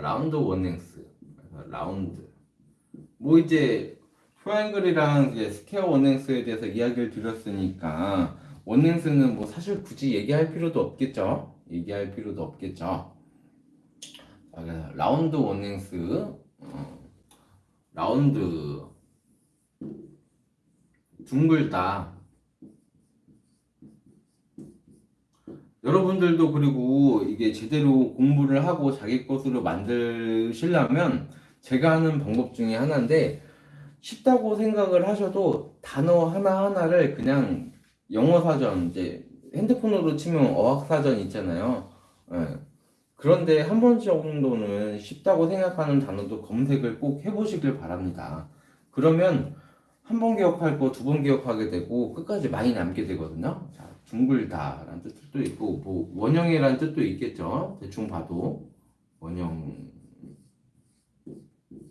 round one length round. 뭐 이제 triangle이랑 이제 square one length에 대해서 이야기를 드렸으니까 one length는 뭐 사실 굳이 얘기할 필요도 없겠죠? 얘기할 필요도 없겠죠? round one length 어, 라운드. 둥글다 여러분들도 그리고 이게 제대로 공부를 하고 자기 것으로 만드시려면 제가 하는 방법 중에 하나인데 쉽다고 생각을 하셔도 단어 하나하나를 그냥 영어 사전 이제 핸드폰으로 치면 어학 사전 있잖아요. 예. 그런데 한 번 정도는 쉽다고 생각하는 단어도 검색을 꼭 해보시길 바랍니다. 그러면 한 번 기억할 거 두 번 기억하게 되고 끝까지 많이 남게 되거든요. 자, 둥글다라는 뜻도 있고 뭐 원형이라는 뜻도 있겠죠. 대충 봐도 원형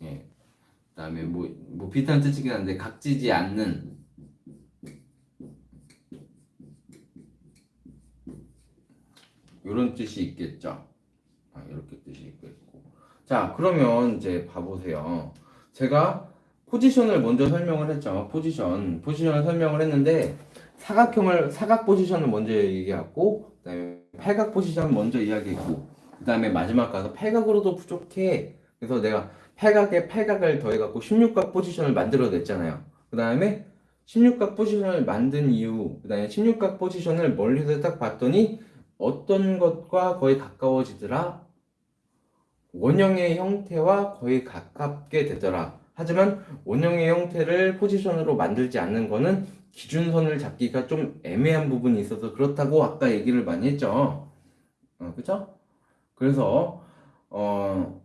예. 그다음에 뭐, 뭐 비슷한 뜻이긴 한데 각지지 않는 이런 뜻이 있겠죠. 아, 이렇게 뜻이 있겠고. 자, 그러면 이제 봐보세요. 제가 포지션을 먼저 설명을 했죠. 포지션. 포지션을 설명을 했는데 사각형을 사각 포지션을 먼저 얘기하고 그다음에 팔각 포지션을 먼저 이야기했고 그다음에 마지막 가서 팔각으로도 부족해. 그래서 내가 팔각에 팔각을 더해 갖고 16각 포지션을 만들어 냈잖아요. 그 다음에 16각 포지션을 만든 이유, 그 다음에 16각 포지션을 멀리서 딱 봤더니 어떤 것과 거의 가까워지더라? 원형의 형태와 거의 가깝게 되더라. 하지만 원형의 형태를 포지션으로 만들지 않는 거는 기준선을 잡기가 좀 애매한 부분이 있어서 그렇다고 아까 얘기를 많이 했죠. 어, 그쵸? 그래서, 어,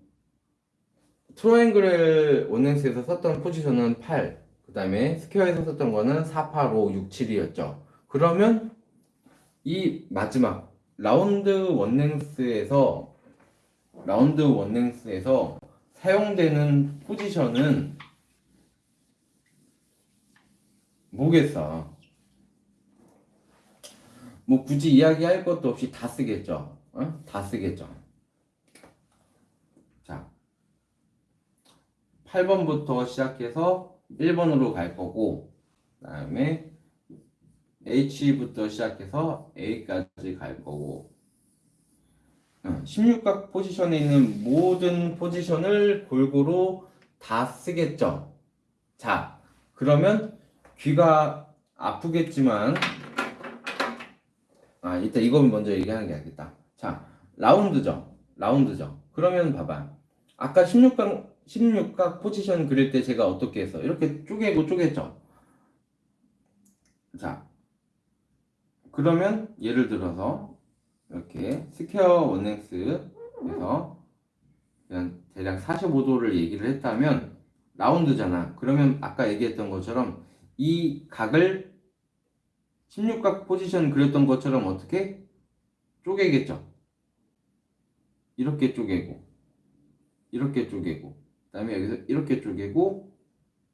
triangle one length에서 썼던 포지션은 8, 그 다음에 square에서 썼던 거는 4, 8, 5, 6, 7이었죠. 그러면 이 마지막 라운드 원랭스에서 라운드 원랭스에서 사용되는 포지션은 뭐겠어? 뭐 굳이 이야기할 것도 없이 다 쓰겠죠. 어? 다 쓰겠죠. 자, 8번부터 시작해서 1번으로 갈 거고, 그 다음에 H부터 시작해서 A까지 갈 거고, 16각 포지션에 있는 모든 포지션을 골고루 다 쓰겠죠. 자, 그러면 귀가 아프겠지만, 아, 이따 이건 먼저 얘기하는 게 알겠다. 자, round죠. round죠. 그러면 봐봐. 아까 16각, 16각 포지션 그릴 때 제가 어떻게 했어? 이렇게 쪼개고 쪼갰죠. 자, 그러면 예를 들어서 이렇게 스퀘어 원넥스에서 그냥 대략 45도를 얘기를 했다면 라운드잖아. 그러면 아까 얘기했던 것처럼 이 각을 16각 포지션 그렸던 것처럼 어떻게 쪼개겠죠. 이렇게 쪼개고 이렇게 쪼개고 그 다음에 여기서 이렇게 쪼개고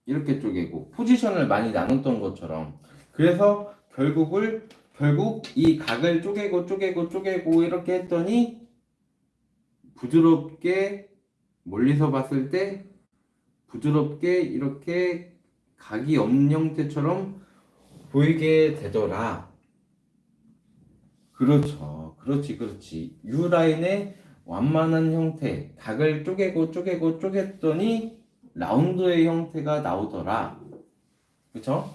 이렇게 쪼개고 포지션을 많이 나눴던 것처럼 그래서 결국을 결국 이 각을 쪼개고 쪼개고 쪼개고 이렇게 했더니 부드럽게 멀리서 봤을 때 부드럽게 이렇게 각이 없는 형태처럼 보이게 되더라. 그렇죠. 그렇지, 그렇지. U라인의 완만한 형태, 각을 쪼개고 쪼개고 쪼갰더니 라운드의 형태가 나오더라. 그쵸?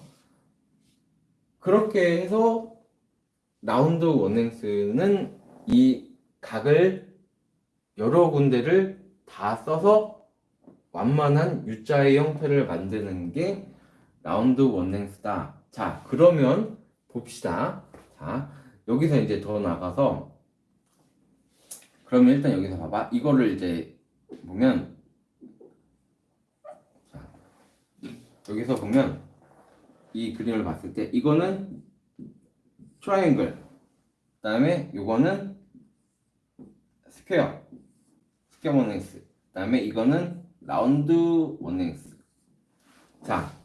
그렇게 해서 라운드 원행스는 이 각을 여러 군데를 다 써서 완만한 U자의 형태를 만드는 게 라운드 원행스다. 자, 그러면 봅시다. 자, 여기서 이제 더 나가서 그러면 일단 여기서 봐봐. 이거를 이제 보면 자, 여기서 보면 이 그림을 봤을 때 이거는 트라이앵글 그 다음에 이거는 square square one length 그 다음에 이거는 round one length 자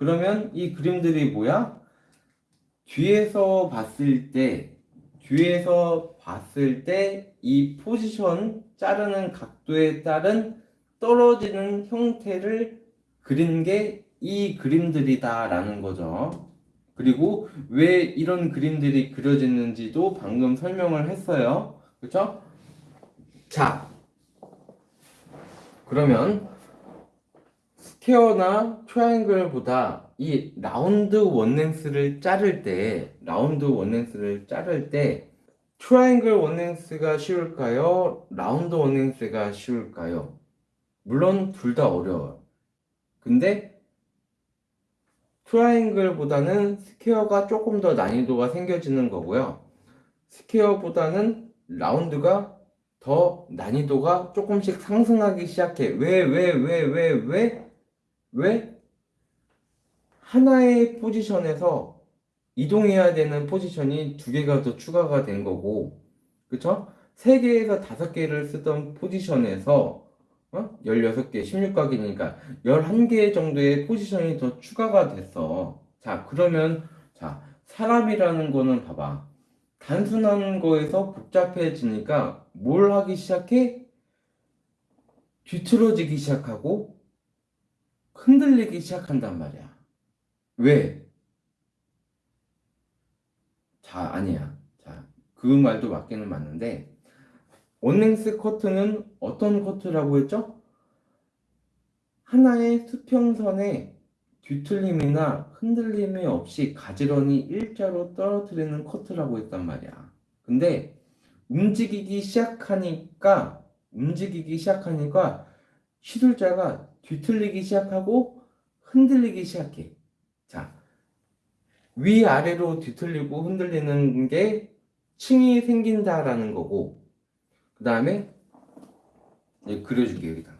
그러면 이 그림들이 뭐야? 뒤에서 봤을 때 뒤에서 봤을 때 이 포지션 자르는 각도에 따른 떨어지는 형태를 그린 게 이 그림들이다 라는 거죠. 그리고 왜 이런 그림들이 그려졌는지도 방금 설명을 했어요. 그렇죠? 자, 그러면 square나 triangle보다 이 round one length를 자를 때 round one length를 자를 때 triangle one length가 쉬울까요? round one length가 쉬울까요? 물론 둘 다 어려워요. 근데 triangle보다는 square가 조금 더 난이도가 생겨지는 거고요. square보다는 round가 더 난이도가 조금씩 상승하기 시작해. 왜, 왜, 왜, 왜, 왜? 왜? 하나의 포지션에서 이동해야 되는 포지션이 두 개가 더 추가가 된 거고, 그쵸? 세 개에서 다섯 개를 쓰던 포지션에서 어? 16개, 16각이니까 11개 정도의 포지션이 더 추가가 됐어. 자, 그러면, 자, 사람이라는 거는 봐봐. 단순한 거에서 복잡해지니까 뭘 하기 시작해? 뒤틀어지기 시작하고 흔들리기 시작한단 말이야. 왜? 자, 아니야. 자, 그 말도 맞기는 맞는데, 원랭스 커트는 어떤 커트라고 했죠? 하나의 수평선에 뒤틀림이나 흔들림이 없이 가지런히 일자로 떨어뜨리는 커트라고 했단 말이야. 근데 움직이기 시작하니까 움직이기 시작하니까 시술자가 뒤틀리기 시작하고 흔들리기 시작해. 자, 위아래로 뒤틀리고 흔들리는 게 층이 생긴다라는 거고, 그 다음에 그려줄게 여기다.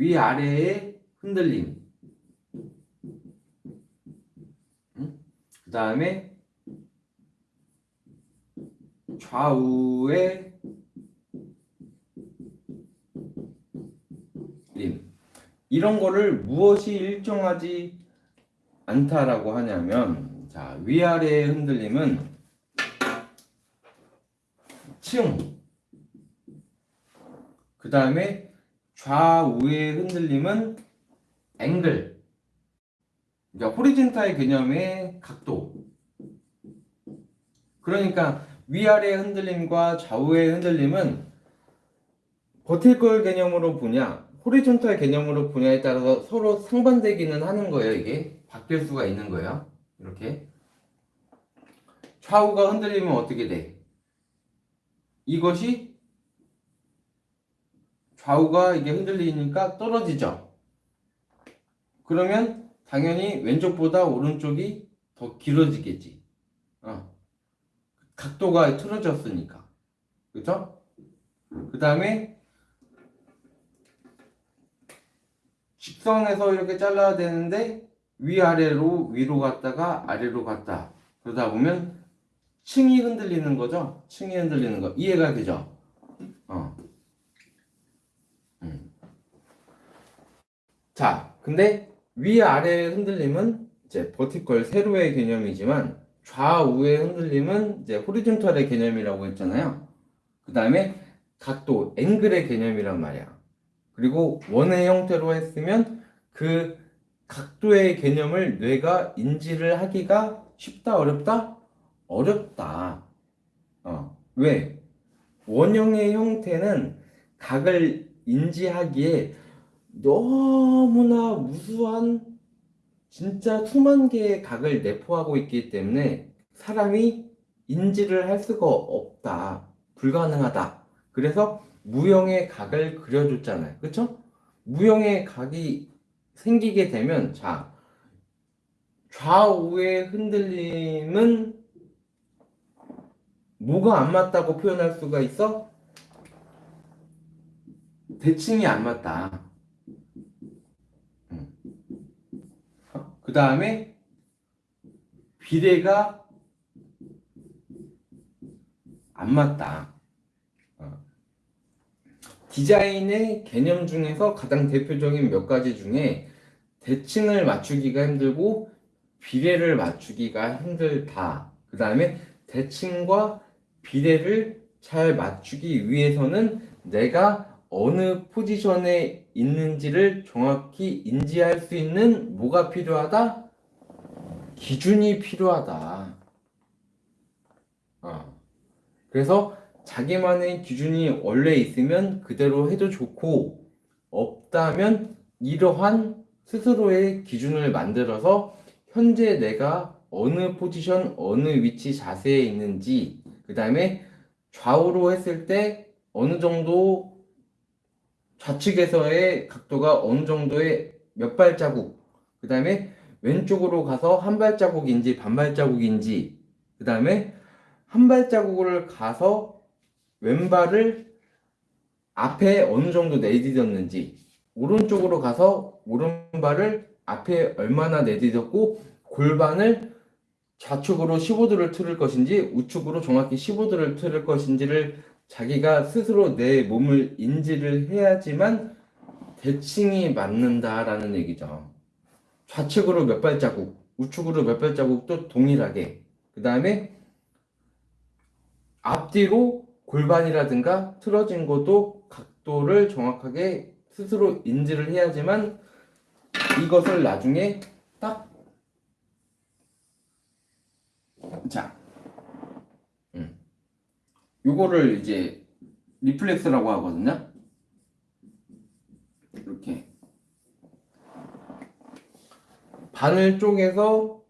위아래의 흔들림. 그 다음에 좌우의 림. 이런 거를 무엇이 일정하지 않다라고 하냐면 자 위아래의 흔들림은 층. 그 다음에 좌우의 흔들림은 앵글. 그러니까 호리젠탈 개념의 각도. 그러니까 위아래 흔들림과 좌우의 흔들림은 버티컬 개념으로 보냐, 호리존탈 개념으로 보냐에 따라서 서로 상반되기는 하는 거예요. 이게 바뀔 수가 있는 거예요. 이렇게 좌우가 흔들리면 어떻게 돼? 이것이 좌우가 이게 흔들리니까 떨어지죠. 그러면 당연히 왼쪽보다 오른쪽이 더 길어지겠지. 어. 각도가 틀어졌으니까. 그죠? 그 다음에 직선에서 이렇게 잘라야 되는데 위아래로 위로 갔다가 아래로 갔다. 그러다 보면 층이 흔들리는 거죠. 층이 흔들리는 거. 이해가 되죠? 어. 자, 근데 위아래의 흔들림은 이제 버티컬 세로의 개념이지만 좌우의 흔들림은 이제 호리존탈의 개념이라고 했잖아요. 그 다음에 각도, 앵글의 개념이란 말이야. 그리고 원의 형태로 했으면 그 각도의 개념을 뇌가 인지를 하기가 쉽다, 어렵다? 어렵다. 어, 왜? 원형의 형태는 각을 인지하기에 너무나 무수한 진짜 수만 개의 각을 내포하고 있기 때문에 사람이 인지를 할 수가 없다. 불가능하다. 그래서 무형의 각을 그려줬잖아요. 그쵸? 무형의 각이 생기게 되면 자 좌우의 흔들림은 뭐가 안 맞다고 표현할 수가 있어? 대칭이 안 맞다. 그 다음에 비례가 안 맞다. 어. 디자인의 개념 중에서 가장 대표적인 몇 가지 중에 대칭을 맞추기가 힘들고 비례를 맞추기가 힘들다. 그 다음에 대칭과 비례를 잘 맞추기 위해서는 내가 어느 포지션에 있는지를 정확히 인지할 수 있는 뭐가 필요하다? 기준이 필요하다. 어. 그래서 자기만의 기준이 원래 있으면 그대로 해도 좋고 없다면 이러한 스스로의 기준을 만들어서 현재 내가 어느 포지션, 어느 위치 자세에 있는지 그 다음에 좌우로 했을 때 어느 정도 좌측에서의 각도가 어느 정도의 몇 발자국 그 다음에 왼쪽으로 가서 한 발자국인지 반 발자국인지 그 다음에 한 발자국을 가서 왼발을 앞에 어느 정도 내디뎠는지 오른쪽으로 가서 오른발을 앞에 얼마나 내디뎠고 골반을 좌측으로 15도를 틀을 것인지 우측으로 정확히 15도를 틀을 것인지를 자기가 스스로 내 몸을 인지를 해야지만 대칭이 맞는다라는 얘기죠. 좌측으로 몇 발자국, 우측으로 몇 발자국도 동일하게. 그 다음에 앞뒤로 골반이라든가 틀어진 것도 각도를 정확하게 스스로 인지를 해야지만 이것을 나중에 딱 자, 음. 요거를 이제 reflex라고 하거든요. 이렇게 바늘 쪽에서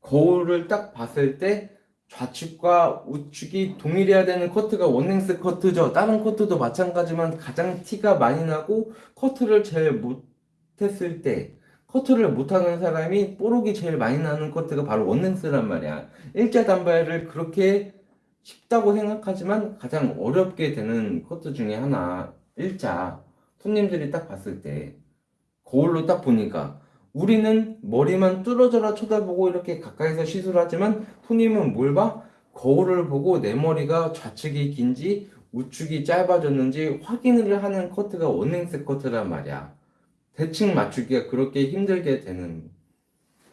거울을 딱 봤을 때 좌측과 우측이 동일해야 되는 커트가 one length 커트죠. 다른 커트도 마찬가지만 가장 티가 많이 나고 커트를 제일 못했을 때 커트를 못하는 사람이 뽀록이 제일 많이 나는 커트가 바로 원행스란 말이야. 일자 단발을 그렇게 쉽다고 생각하지만 가장 어렵게 되는 커트 중에 하나 일자 손님들이 딱 봤을 때 거울로 딱 보니까 우리는 머리만 뚫어져라 쳐다보고 이렇게 가까이서 시술하지만 손님은 뭘 봐? 거울을 보고 내 머리가 좌측이 긴지 우측이 짧아졌는지 확인을 하는 커트가 원행스 커트란 말이야. 대칭 맞추기가 그렇게 힘들게 되는.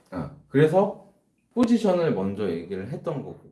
아, 그래서 포지션을 먼저 얘기를 했던 거고.